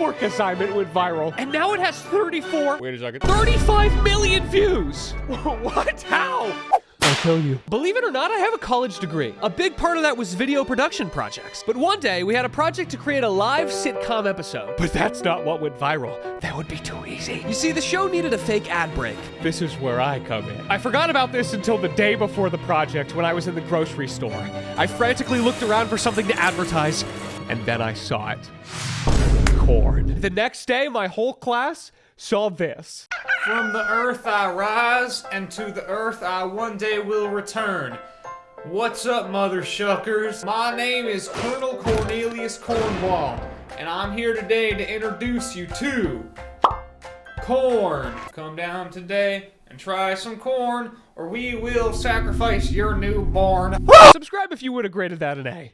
homework assignment went viral, and now it has 34, Wait a second. 35 million views. what? How? I'll tell you. Believe it or not, I have a college degree. A big part of that was video production projects. But one day, we had a project to create a live sitcom episode. But that's not what went viral. That would be too easy. You see, the show needed a fake ad break. This is where I come in. I forgot about this until the day before the project when I was in the grocery store. I frantically looked around for something to advertise, and then I saw it. Corn. The next day, my whole class saw this. From the earth I rise, and to the earth I one day will return. What's up, mother shuckers? My name is Colonel Cornelius Cornwall, and I'm here today to introduce you to corn. Come down today and try some corn, or we will sacrifice your newborn. Subscribe if you would have graded that an A.